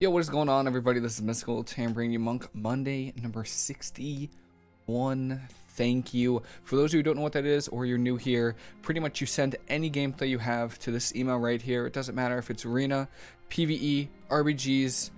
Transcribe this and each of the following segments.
Yo, what is going on, everybody? This is Mystical Tambourine You Monk, Monday number 61. Thank you. For those of you who don't know what that is or you're new here, pretty much you send any gameplay you have to this email right here. It doesn't matter if it's Arena, PvE, RBGs,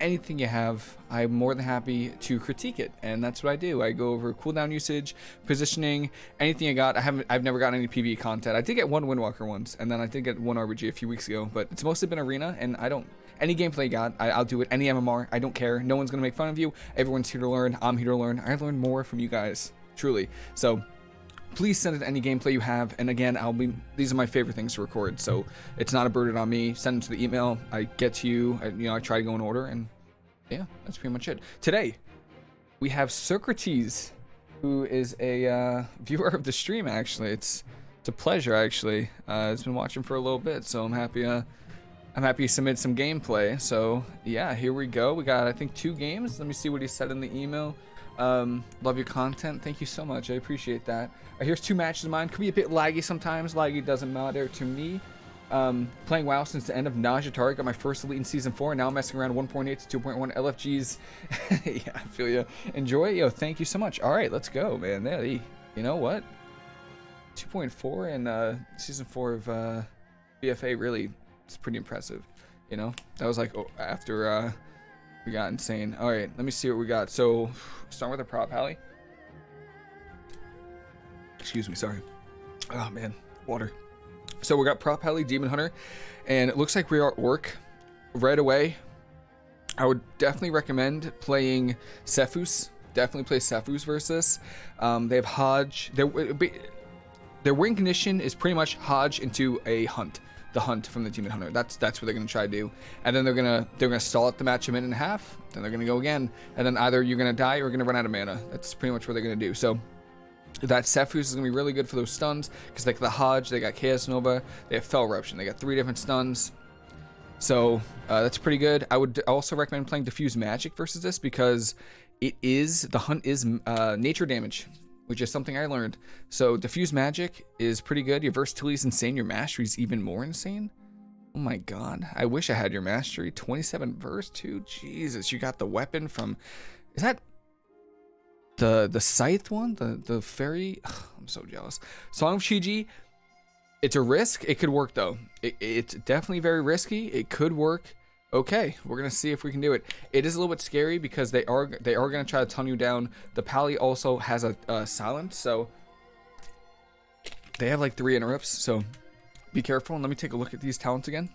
anything you have, I'm more than happy to critique it, and that's what I do. I go over cooldown usage, positioning, anything I got. I haven't, I've never gotten any PvE content. I did get one Windwalker once, and then I did get one RBG a few weeks ago, but it's mostly been Arena, and I don't any gameplay got, I, will do it. Any MMR, I don't care. No one's gonna make fun of you. Everyone's here to learn. I'm here to learn. I learn more from you guys, truly. So please send it any gameplay you have. And again, I'll be these are my favorite things to record. So it's not a burden on me. Send it to the email. I get to you. I, you know, I try to go in order, and yeah, that's pretty much it. Today we have Socrates, who is a uh, viewer of the stream. Actually, it's it's a pleasure. Actually, uh, it's been watching for a little bit, so I'm happy. Uh, I'm happy to submit some gameplay. So yeah, here we go. We got, I think, two games. Let me see what he said in the email. Um, love your content. Thank you so much. I appreciate that. Uh, here's two matches of mine. Could be a bit laggy sometimes. Laggy doesn't matter to me. Um, playing WoW since the end of Najatari. Got my first elite in Season 4. Now I'm messing around 1.8 to 2.1 LFGs. yeah, I feel you. Enjoy. Yo, thank you so much. All right, let's go, man. There, you know what? 2.4 in uh, Season 4 of uh, BFA really it's pretty impressive. You know, that was like oh, after uh, we got insane. All right, let me see what we got. So, start with a prop Pally. Excuse me, sorry. Oh man, water. So we got prop Pally Demon Hunter, and it looks like we are Orc right away. I would definitely recommend playing Sephuz. Definitely play Sephuz versus. Um, they have Hodge. Their their win condition is pretty much Hodge into a Hunt the hunt from the Demon Hunter. That's that's what they're gonna try to do. And then they're gonna they're gonna stall out the match a minute and a half. Then they're gonna go again. And then either you're gonna die or you're gonna run out of mana. That's pretty much what they're gonna do. So that Sephuz is gonna be really good for those stuns because like the Hodge, they got Chaos Nova, they have Fel Eruption. They got three different stuns. So uh, that's pretty good. I would also recommend playing Diffuse Magic versus this because it is the hunt is uh, nature damage which is something I learned. So diffuse magic is pretty good. Your versatility is insane. Your mastery is even more insane. Oh my god. I wish I had your mastery. 27 verse 2. Jesus, you got the weapon from is that the the scythe one? The the fairy? Ugh, I'm so jealous. Song of Chi-Ji. It's a risk. It could work though. It, it's definitely very risky. It could work okay we're gonna see if we can do it. It is a little bit scary because they are they are gonna try to tunnel you down. The pally also has a, a silence so they have like three interrupts so be careful and let me take a look at these talents again.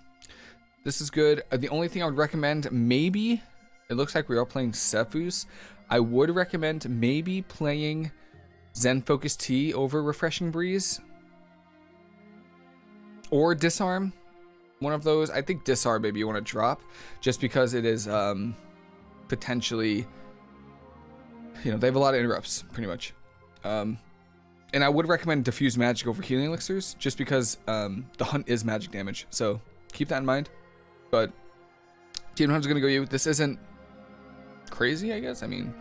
This is good. Uh, the only thing i would recommend maybe it looks like we are playing Sephuz. i would recommend maybe playing zen focus tea over refreshing breeze. Or disarm one of those. I think disarm maybe you want to drop just because it is um, potentially, you know, they have a lot of interrupts pretty much. Um, and I would recommend diffuse magic over healing elixirs just because um, the hunt is magic damage. So keep that in mind. But Demon Hunter's going to go you. This isn't crazy, I guess. I mean,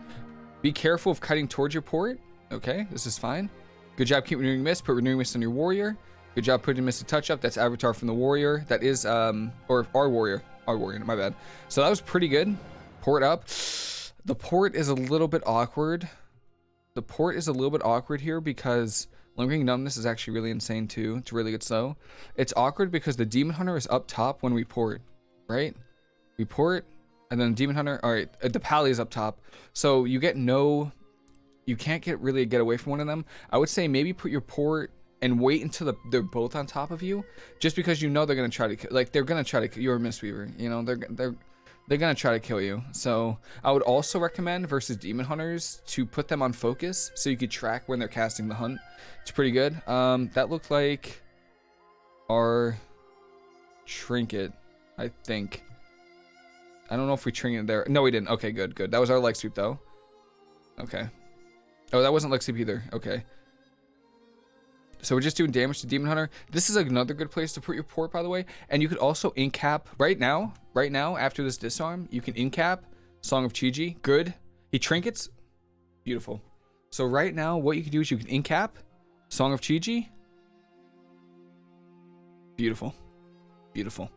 be careful of cutting towards your port. Okay, this is fine. Good job keep renewing mist. Put renewing mist on your warrior. Good job putting Mystic Touch up. That's Avatar from the Warrior. That is, um, or our Warrior. Our Warrior, my bad. So that was pretty good. Port up. The port is a little bit awkward. The port is a little bit awkward here because Lingering Numbness is actually really insane too. It's really good slow. It's awkward because the Demon Hunter is up top when we port, right? We port, and then Demon Hunter, all right, the Pally is up top. So you get no, you can't get really get away from one of them. I would say maybe put your port and wait until the, they're both on top of you, just because you know they're gonna try to like they're gonna try to you're a Mistweaver, you know they're they're they're gonna try to kill you. So I would also recommend versus Demon Hunters to put them on focus so you could track when they're casting the hunt. It's pretty good. Um, that looked like our trinket, I think. I don't know if we trinket there. No, we didn't. Okay, good, good. That was our leg sweep though. Okay. Oh, that wasn't leg sweep either. Okay. So we're just doing damage to Demon Hunter. This is another good place to put your port, by the way. And you could also incap right now, right now, after this disarm, you can incap Song of Chi-Ji. Good. He trinkets. Beautiful. So right now, what you can do is you can incap Song of Chi-Ji. Beautiful. Beautiful.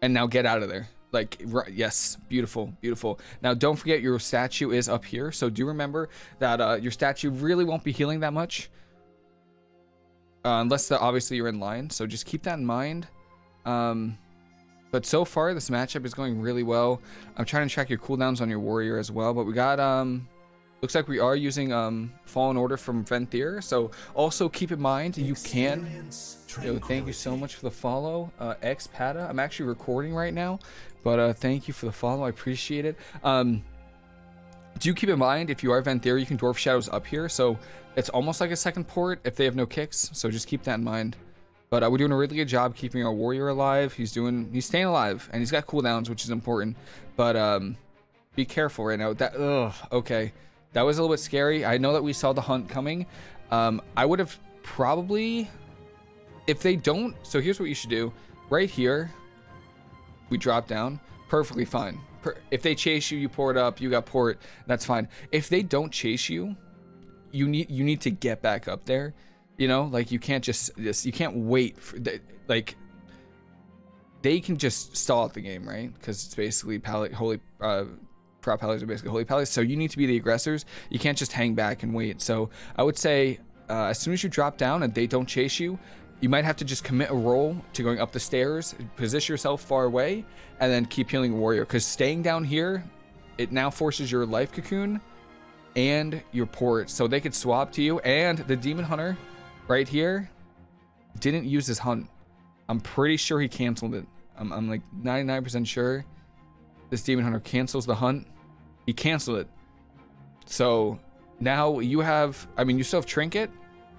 And now get out of there. Like, right, yes, beautiful, beautiful. Now, don't forget your statue is up here. So do remember that uh, your statue really won't be healing that much. Uh, unless the, obviously you're in line. So just keep that in mind. Um, but so far, this matchup is going really well. I'm trying to track your cooldowns on your warrior as well. But we got, um, looks like we are using um, Fallen Order from Venthyr. So also keep in mind, you can... Yo, thank you so much for the follow, uh, X Pata. I'm actually recording right now, but uh, thank you for the follow. I appreciate it. Um, do keep in mind, if you are Venthyr, you can Door of Shadows up here. So it's almost like a second port if they have no kicks. So just keep that in mind. But uh, we're doing a really good job keeping our warrior alive. He's doing, he's staying alive, and he's got cooldowns, which is important. But um, be careful right now. That, ugh, okay. That was a little bit scary. I know that we saw the hunt coming. Um, I would have probably, if they don't, so here's what you should do. Right here, we drop down, perfectly fine. If they chase you, you port up, you got port, that's fine. If they don't chase you, you need you need to get back up there. You know, like you can't just just you can't wait for the, like they can just stall out the game, right? Because it's basically palette holy uh prop pallies are basically holy pallies. So you need to be the aggressors. You can't just hang back and wait. So I would say uh, as soon as you drop down and they don't chase you, you might have to just commit a roll to going up the stairs, position yourself far away, and then keep healing warrior. Because staying down here, it now forces your life cocoon and your port. So they could swap to you. And the demon hunter right here didn't use his hunt. I'm pretty sure he canceled it. I'm, I'm like 99% sure this demon hunter cancels the hunt. He canceled it. So now you have, I mean, you still have trinket,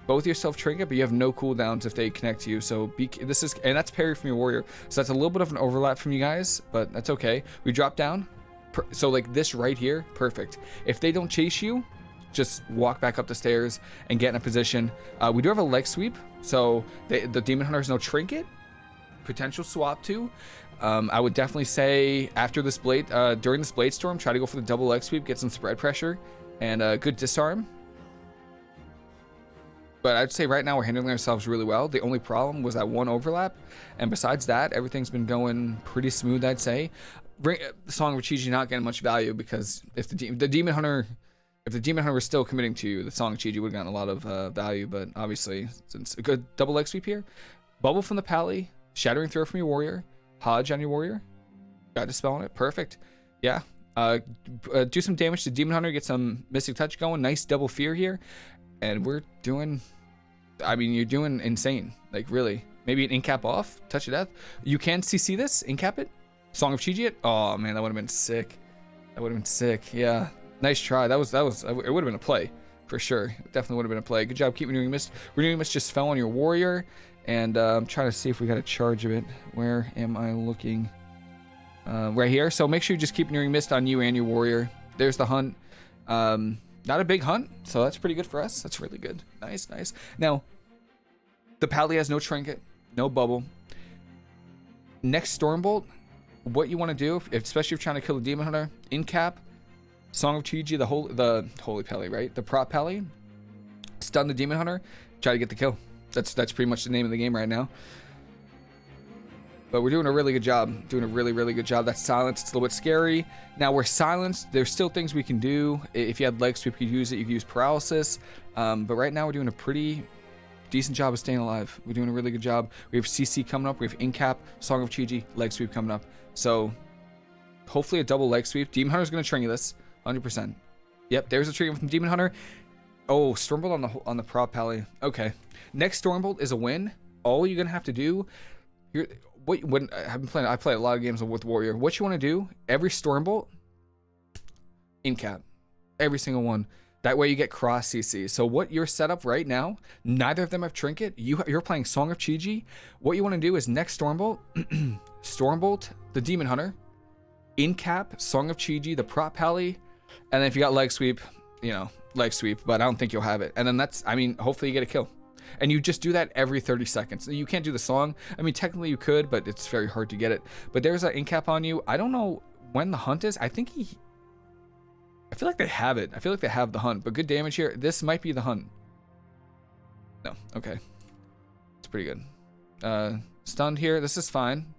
both yourself trinket, but you have no cooldowns if they connect to you. So be, this is, and that's parry from your warrior. So that's a little bit of an overlap from you guys, but that's okay. We drop down. So like this right here, perfect. If they don't chase you, just walk back up the stairs and get in a position. Uh, we do have a leg sweep, so they, the demon hunter has no trinket. Potential swap too. Um, I would definitely say after this blade, uh, during this blade storm, try to go for the double leg sweep, get some spread pressure, and a uh, good disarm. But I'd say right now we're handling ourselves really well. The only problem was that one overlap, and besides that, everything's been going pretty smooth. I'd say. Song of Chi-Ji not getting much value because if the, de the demon hunter, if the demon hunter was still committing to you, the Song of Chi-Ji would have gotten a lot of uh, value. But obviously, since a good double leg sweep here, bubble from the pally, shattering throw from your warrior, Hodge on your warrior. Got dispel on it. Perfect. Yeah. Uh, uh, do some damage to Demon Hunter. Get some Mystic Touch going. Nice double fear here. And we're doing... I mean, you're doing insane. Like, really. Maybe an incap off. Touch of Death. You can CC this. Incap it. Song of Chi-Ji it. Oh, man. That would have been sick. That would have been sick. Yeah. Nice try. That was... That was... It would have been a play. For sure. Definitely would have been a play. Good job keeping Renewing Mist. Renewing Mist just fell on your warrior. And uh, I'm trying to see if we got a charge of it. Where am I looking? Uh, right here. So make sure you just keep Renewing Mist on you and your warrior. There's the hunt. Um, not a big hunt, so that's pretty good for us. That's really good. Nice, nice. Now, the Pally has no trinket, no bubble. Next Stormbolt, what you want to do, especially if you're trying to kill a Demon Hunter, in cap, Song of Chi-Ji, the holy, the holy Pally, right? The prop Pally, stun the Demon Hunter, try to get the kill. That's that's pretty much the name of the game right now. But we're doing a really good job. Doing a really, really good job. That's silence, it's a little bit scary. Now we're silenced. There's still things we can do. If you had leg sweep, you could use it. You could use paralysis. Um, but right now we're doing a pretty decent job of staying alive. We're doing a really good job. We have CC coming up. We have Incap, Song of Chi-Ji, leg sweep coming up. So hopefully a double leg sweep. Demon Hunter's going to trigger this. 100%. Yep, there's a trigger from Demon Hunter. Oh, Stormbolt on the on the prop pally. Okay. Next Stormbolt is a win. All you're gonna have to do, you're what when I've been playing. I play a lot of games with Warrior. What you want to do? Every Stormbolt, in cap, every single one. That way you get cross CC. So what you're set up right now, neither of them have Trinket. You, you're playing Song of Chi-Ji. What you want to do is next Stormbolt, Stormbolt, the Demon Hunter, in cap, Song of Chi-Ji, the prop pally, and then if you got leg sweep, you know, leg sweep, but I don't think you'll have it. And then that's, I mean, hopefully you get a kill. And you just do that every 30 seconds. You can't do the song. I mean, technically you could, but it's very hard to get it. But there's an incap on you. I don't know when the hunt is. I think he... I feel like they have it. I feel like they have the hunt. But good damage here. This might be the hunt. No. Okay. It's pretty good. Uh, stunned here. This is fine.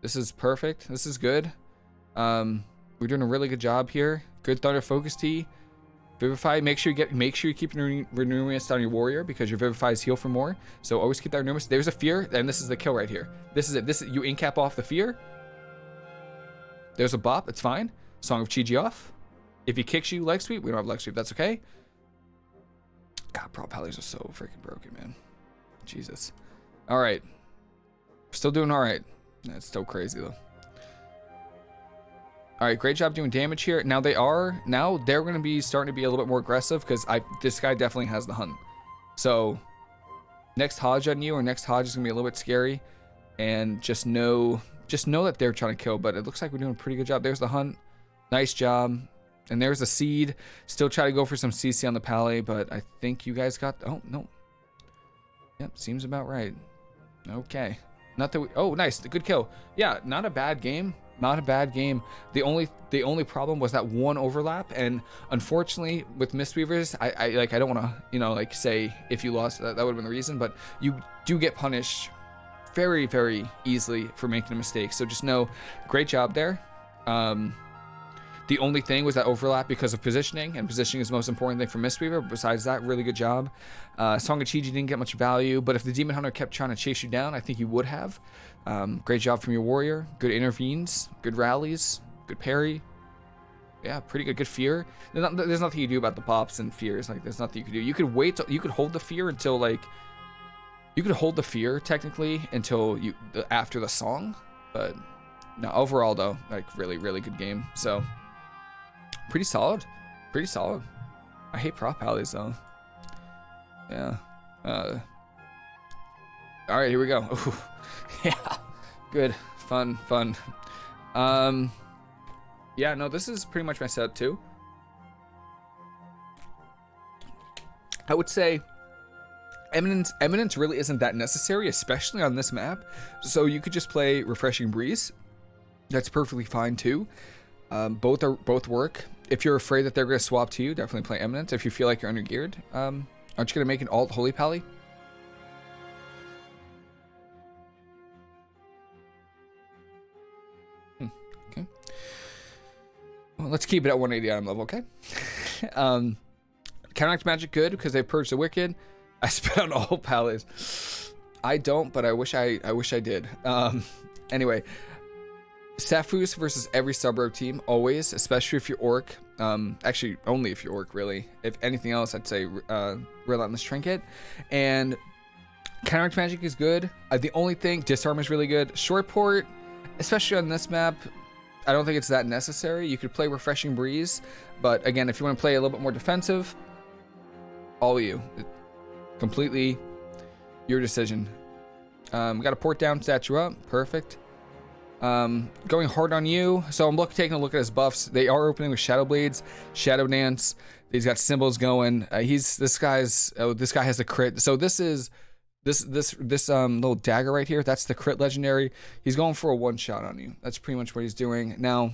This is perfect. This is good. Um, we're doing a really good job here. Good Thunder Focus Tea. Vivify, make sure you get make sure you keep Renewing Mist on your warrior because your Vivify is heal for more. So always keep that Renewing Mist. There's a fear, and this is the kill right here. This is it. This is you incap off the fear. There's a bop, it's fine. Song of Chi-Ji off. If he kicks you leg sweep, we don't have leg sweep, that's okay. God, prop pallies are so freaking broken, man. Jesus. Alright. Still doing alright. That's still crazy though. All right, great job doing damage here. Now they are, now they're going to be starting to be a little bit more aggressive because I this guy definitely has the hunt. So next Hodge on you or next Hodge is going to be a little bit scary. And just know, just know that they're trying to kill, but it looks like we're doing a pretty good job. There's the hunt. Nice job. And there's the seed. Still try to go for some CC on the Pally, but I think you guys got, oh, no. Yep, seems about right. Okay. Not that we, oh, nice. Good kill. Yeah, not a bad game not a bad game. The only the only problem was that one overlap, and unfortunately with Mistweavers, I, I like I don't want to you know like say if you lost that, that would have been the reason, but you do get punished very very easily for making a mistake. So just know, great job there. Um, the only thing was that overlap because of positioning, and positioning is the most important thing for Mistweaver. Besides that, really good job. Uh, Song of Chi-Ji didn't get much value, but if the Demon Hunter kept trying to chase you down, I think you would have. Um, great job from your Warrior. Good intervenes, good rallies, good parry. Yeah, pretty good. Good fear. There's, not, there's nothing you do about the pops and fears. Like, there's nothing you can do. You could wait. Till, you could hold the fear until like. You could hold the fear technically until you after the song, but no. Overall though, like really, really good game. So pretty solid. Pretty solid. I hate prop pallies though. Yeah. Uh, all right, here we go. Ooh. yeah. Good. Fun, fun. Um, yeah, no, this is pretty much my setup too. I would say Eminence, Eminence really isn't that necessary, especially on this map. So you could just play Refreshing Breeze. That's perfectly fine too. Um, both are both work if you're afraid that they're going to swap to you, definitely play Eminence. If you feel like you're under geared, um, aren't you going to make an alt Holy Pally? Hmm, okay. Well, let's keep it at 180 item level, okay? um, counteract magic good because they purged the wicked. I spit on all pallies. I don't, but I wish I I wish I did. Um, anyway, Sephuz versus every sub team, always, especially if you're Orc. Um, actually, only if you're Orc, really. If anything else, I'd say uh, Relentless Trinket. And Counteract Magic is good. Uh, the only thing, Disarm is really good. Short Port, especially on this map, I don't think it's that necessary. You could play Refreshing Breeze, but again, if you want to play a little bit more defensive, all of you. Completely your decision. Um, got a port down, statue up. Perfect. Um, going hard on you. So I'm look, taking a look at his buffs. They are opening with Shadow Blades, Shadow Dance. He's got symbols going. Uh, he's this guy's. Oh, this guy has a crit. So this is this this this um little dagger right here. That's the crit legendary. He's going for a one shot on you. That's pretty much what he's doing now.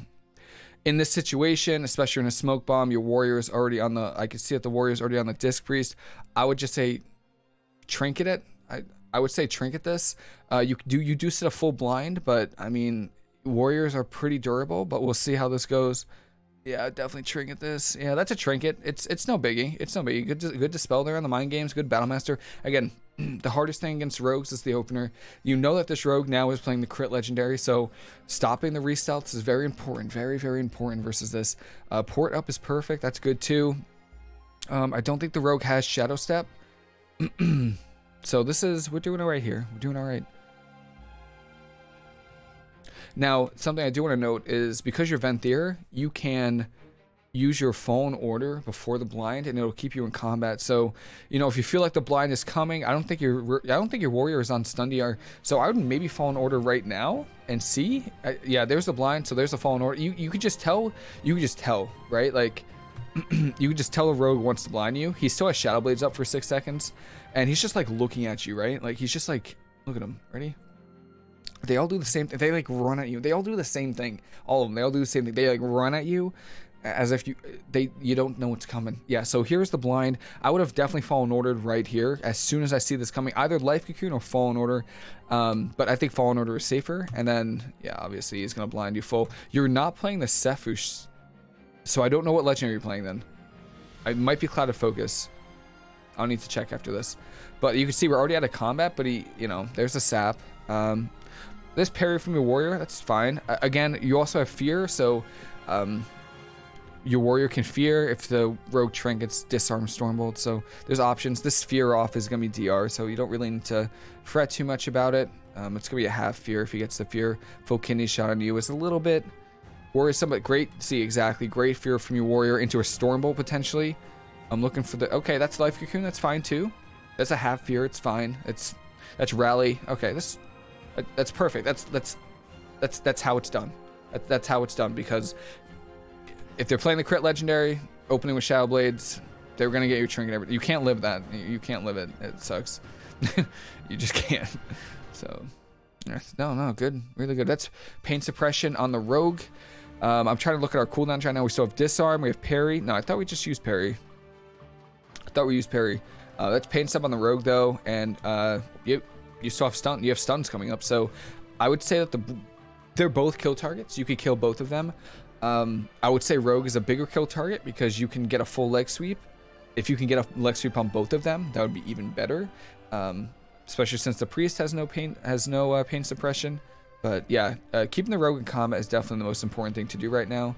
In this situation, especially in a smoke bomb, your warrior is already on the. I can see that the warrior is already on the disc priest. I would just say, trinket it. I I would say trinket this. Uh, you do you do sit a full blind, but I mean warriors are pretty durable. But we'll see how this goes. Yeah, definitely trinket this. Yeah, that's a trinket. It's it's no biggie. It's no biggie. Good good dispel there on the mind games. Good battlemaster. Again, the hardest thing against rogues is the opener. You know that this rogue now is playing the crit legendary, so stopping the restealths is very important. Very very important versus this. Uh, port up is perfect. That's good too. Um, I don't think the rogue has shadow step. So this is, we're doing all right here. We're doing all right. Now, something I do want to note is because you're Venthyr, you can use your Fallen Order before the blind and it'll keep you in combat. So, you know, if you feel like the blind is coming, I don't think your I don't think your warrior is on stun DR. So I would maybe fall in order right now and see. I, yeah, there's the blind. So there's the Fallen Order. You you could just tell. You could just tell, right? Like you could just tell a rogue wants to blind you. He still has Shadow Blades up for six seconds. And he's just like looking at you, right? Like he's just like, look at him. Ready? They all do the same thing. They like run at you. They all do the same thing. All of them. They all do the same thing. They like run at you. as if you they you don't know what's coming. Yeah, so here's the blind. I would have definitely fallen ordered right here as soon as I see this coming, either life cocoon or fallen order. Um, but I think fallen order is safer. And then yeah, obviously he's gonna blind you full. You're not playing the Sephuz, so I don't know what legendary you're playing then. I might be Clouded Focus. I'll need to check after this. But you can see we're already out of combat, but he, you know, there's a sap. Um, this parry from your warrior, that's fine. Uh, again, you also have fear, so um, your warrior can fear if the rogue trinkets disarm stormbolt so there's options this fear off is going to be dr so you don't really need to fret too much about it um, it's going to be a half fear if he gets the fear full kidney shot on you is a little bit worrisome but great see exactly great fear from your warrior into a stormbolt potentially i'm looking for the okay that's life cocoon that's fine too that's a half fear it's fine it's that's rally okay this that's perfect that's that's that's that's how it's done that's how it's done because if they're playing the crit legendary, opening with Shadow Blades, they're gonna get your trinket. Everything. You can't live that. You can't live it. It sucks. you just can't. So, no, no, good, really good. That's pain suppression on the rogue. Um, I'm trying to look at our cooldowns right now. We still have disarm. We have parry. No, I thought we just used parry. Thought we used parry. Uh, that's pain sub on the rogue though, and uh, you you still have stun. You have stuns coming up. So, I would say that the they're both kill targets. You could kill both of them. Um, I would say Rogue is a bigger kill target because you can get a full leg sweep. If you can get a leg sweep on both of them, that would be even better. Um, especially since the priest has no pain has no uh, pain suppression. But yeah, uh, keeping the rogue in combat is definitely the most important thing to do right now.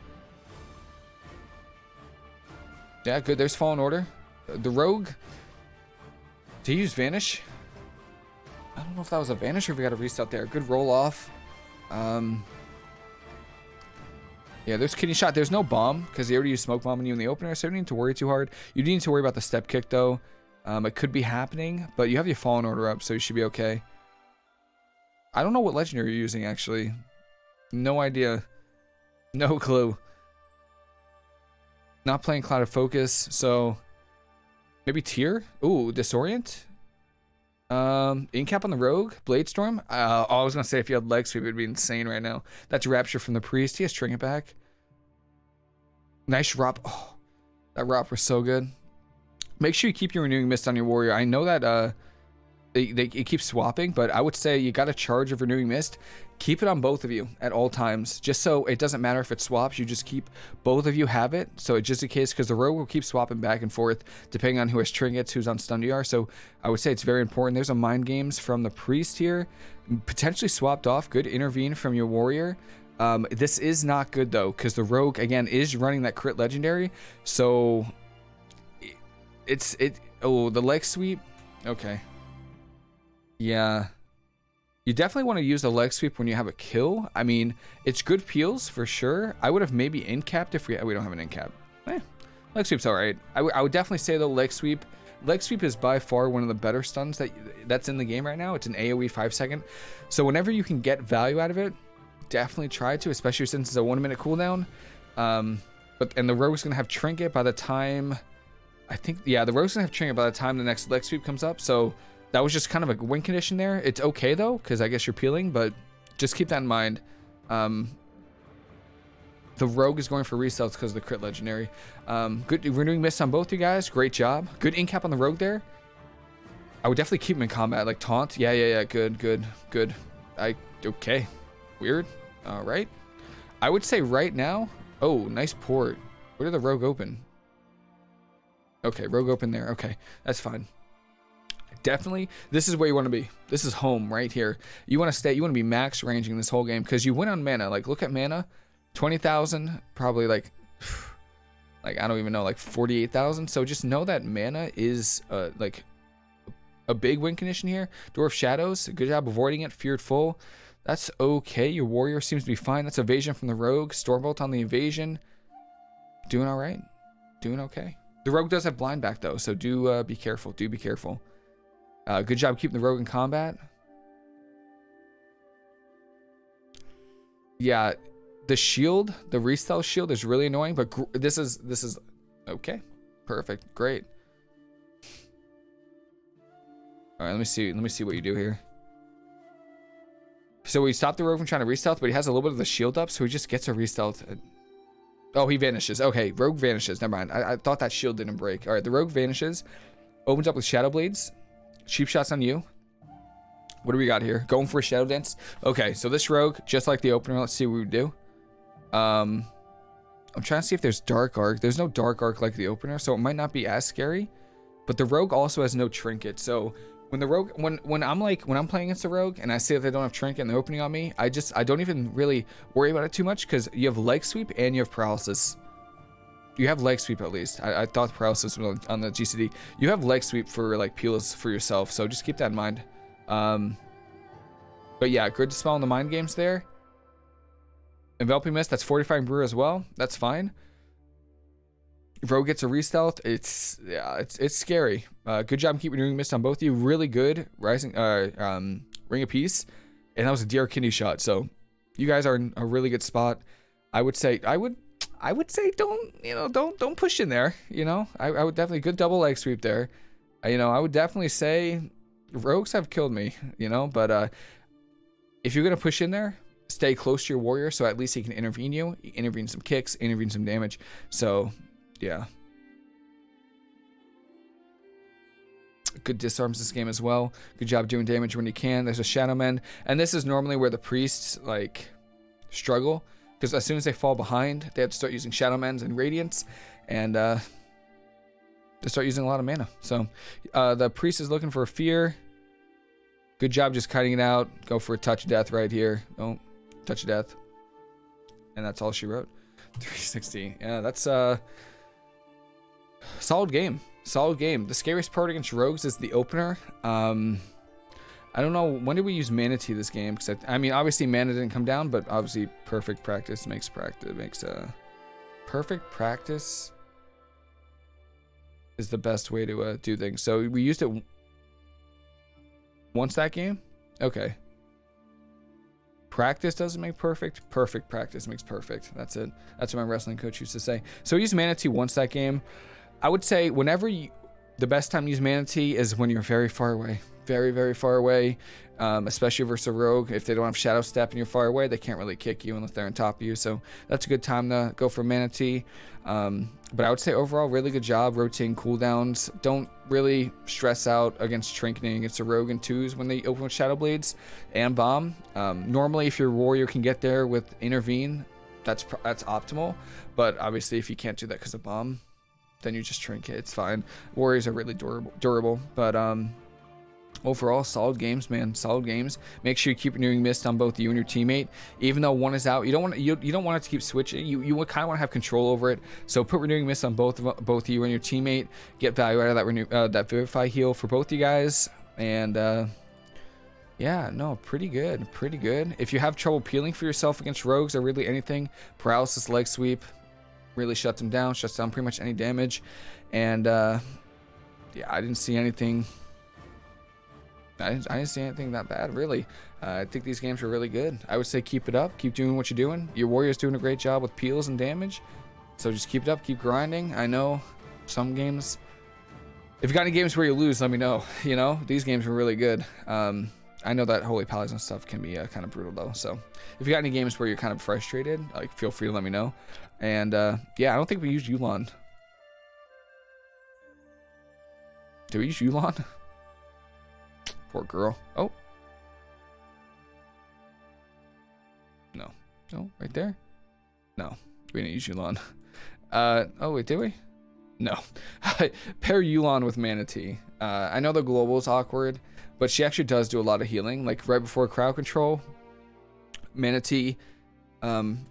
Yeah, good. There's Fallen Order. The rogue. To use Vanish. I don't know if that was a Vanish or if we got a reset there. Good roll off. Um, yeah, there's kidney shot. There's no bomb because he already used smoke bomb on you in the opener, so you don't need to worry too hard. You do need to worry about the step kick though. Um, it could be happening, but you have your fallen order up, so you should be okay. I don't know what legendary you're using actually. No idea. No clue. Not playing Clouded Focus, so maybe Tear? Ooh, Disorient? Um, Incap on the Rogue, Blade Storm. Uh, I was gonna say if you had leg sweep, it'd be insane right now. That's Rapture from the Priest. He has Trinket back. Nice Rop. Oh, that Rop was so good. Make sure you keep your Renewing Mist on your Warrior. I know that uh, they, they it keeps swapping, but I would say you got a charge of Renewing Mist. Keep it on both of you at all times, just so it doesn't matter if it swaps. You just keep both of you have it, so it just in case, because the rogue will keep swapping back and forth depending on who has trinkets, who's on stun DR. So I would say it's very important. There's a mind games from the priest here, potentially swapped off. Good intervene from your warrior. Um, this is not good though, because the rogue again is running that crit legendary. So it's it. Oh, the leg sweep. Okay. Yeah. You definitely want to use the leg sweep when you have a kill. I mean, it's good peels for sure. I would have maybe in capped if we we don't have an in cap. Eh, leg sweep's all right. I, I would definitely say the leg sweep. Leg sweep is by far one of the better stuns that that's in the game right now. It's an AOE five second, so whenever you can get value out of it, definitely try to, especially since it's a one minute cooldown. Um, but and the rogue's gonna have trinket by the time. I think yeah, the rogue's gonna have trinket by the time the next leg sweep comes up. So that was just kind of a win condition there. It's okay though, because I guess you're peeling, but just keep that in mind. Um, the rogue is going for restealths because of the crit legendary. Um, good renewing mist on both you guys. Great job. Good incap on the rogue there. I would definitely keep him in combat, like taunt. Yeah, yeah, yeah. Good, good, good. I okay. Weird. All right. I would say right now. Oh, nice port. Where did the rogue open? Okay, rogue open there. Okay, that's fine definitely this is where you want to be. This is home right here. You want to stay. You want to be max ranging this whole game because you win on mana. Like look at mana, twenty thousand, probably like, like I don't even know, like forty eight thousand. So just know that mana is uh like a big win condition here. Door of Shadows, good job avoiding it. Feared full. That's okay. Your warrior seems to be fine. That's evasion from the rogue. Stormbolt on the evasion. Doing all right. Doing okay. The rogue does have blind back though, so do uh, be careful. Do be careful. Uh, good job keeping the rogue in combat. Yeah, the shield, the resell shield is really annoying, but this is this is okay. Perfect. Great. All right, let me see. Let me see what you do here. So we stopped the rogue from trying to restealth, but he has a little bit of the shield up, so he just gets a restealth. Oh, he vanishes. Okay, Rogue vanishes. Never mind. I, I thought that shield didn't break. All right, the Rogue vanishes. Opens up with Shadow Blades. Cheap shots on you. What do we got here? Going for a Shadow Dance. Okay, so this Rogue, just like the opener, let's see what we do. Um, I'm trying to see if there's Dark Arc. There's no Dark Arc like the opener, so it might not be as scary. But the Rogue also has no Trinket, so when the rogue when when i'm like when i'm playing against a rogue and i see that they don't have trinket and they're opening on me i just i don't even really worry about it too much because you have leg sweep and you have paralysis you have leg sweep at least i, I thought paralysis on, on, the gcd you have leg sweep for like peels for yourself so just keep that in mind um but yeah grid dispel in the mind games there enveloping mist that's fortifying brew as well that's fine Rogue gets a restealth. It's yeah, it's it's scary. Uh, good job keeping doing mist on both of you. Really good rising uh um ring of peace, and that was a DR kidney shot. So you guys are in a really good spot. I would say I would I would say don't you know don't don't push in there. You know I, I would definitely good double leg sweep there. You know I would definitely say rogues have killed me. You know but uh if you're gonna push in there, stay close to your warrior so at least he can intervene you, intervene some kicks, intervene some damage. So yeah. Good disarms this game as well. Good job doing damage when you can. There's a Shadow Mend. And this is normally where the priests, like, struggle. Because as soon as they fall behind, they have to start using Shadow Mends and Radiance. And, uh, they start using a lot of mana. So, uh, the priest is looking for a Fear. Good job just cutting it out. Go for a Touch of Death right here. Oh, Touch of Death. And that's all she wrote. 360. Yeah, that's, uh... Solid game. Solid game. The scariest part against rogues is the opener. Um, I don't know when did we use Mana Tea this game? Because I, I, mean, obviously mana didn't come down, but obviously perfect practice makes practice makes uh, perfect practice is the best way to uh, do things. So we used it once that game. Okay. Practice doesn't make perfect. Perfect practice makes perfect. That's it. That's what my wrestling coach used to say. So we used Mana Tea once that game. I would say whenever you, the best time to use Mana Tea is when you're very far away. Very, very far away. Um, especially versus a rogue. If they don't have Shadow Step and you're far away, they can't really kick you unless they're on top of you. So that's a good time to go for Mana Tea. Um, but I would say overall, really good job rotating cooldowns. Don't really stress out against trinketing against a rogue and twos when they open with Shadow Blades and Bomb. Um, normally, if your warrior can get there with Intervene, that's that's optimal. But obviously, if you can't do that because of Bomb, then you just trinket. It's fine. Warriors are really durable, durable but um, overall, solid games, man. Solid games. Make sure you keep renewing mist on both you and your teammate. Even though one is out, you don't want you, you don't want it to keep switching. You you kind of want to have control over it. So put renewing mist on both of both you and your teammate. Get value out of that renew uh, that vivify heal for both you guys. And uh, yeah, no, pretty good, pretty good. If you have trouble peeling for yourself against rogues or really anything, paralysis leg sweep really shuts them down, shuts down pretty much any damage. And uh, yeah, I didn't see anything. I I didn't see anything that bad, really. Uh, I think these games are really good. I would say keep it up. Keep doing what you're doing. Your warrior's doing a great job with peels and damage. So just keep it up. Keep grinding. I know some games... If you got any games where you lose, let me know. You know, these games are really good. Um, I know that Holy Pallies and stuff can be uh, kind of brutal though. So if you got any games where you're kind of frustrated, like feel free to let me know. And uh, yeah, I don't think we used Yu'lon. Do we use Yu'lon? Poor girl. Oh. No. No, right there? No, we didn't use Yu'lon. Uh, oh wait, did we? No. Pair Yu'lon with Mana Tea. Uh, I know the global is awkward, but she actually does do a lot of healing. Like right before crowd control, Mana Tea, um,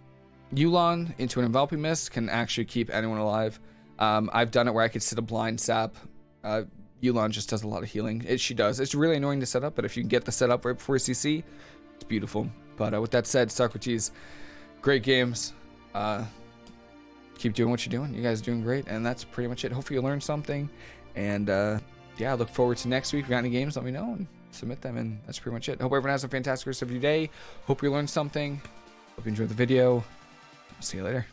Yu'lon into an enveloping mist can actually keep anyone alive. Um, I've done it where I could sit a blind sap. Uh, Yu'lon just does a lot of healing. It, she does. It's really annoying to set up, but if you can get the setup right before CC, it's beautiful. But uh, with that said, Socrates, great games. Uh, keep doing what you're doing. You guys are doing great, and that's pretty much it. Hopefully you learned something, and uh, yeah, look forward to next week. If you got any games, let me know and submit them. And that's pretty much it. Hope everyone has a fantastic rest of your day. Hope you learned something. Hope you enjoyed the video. I'll see you later.